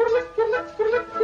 por la, por.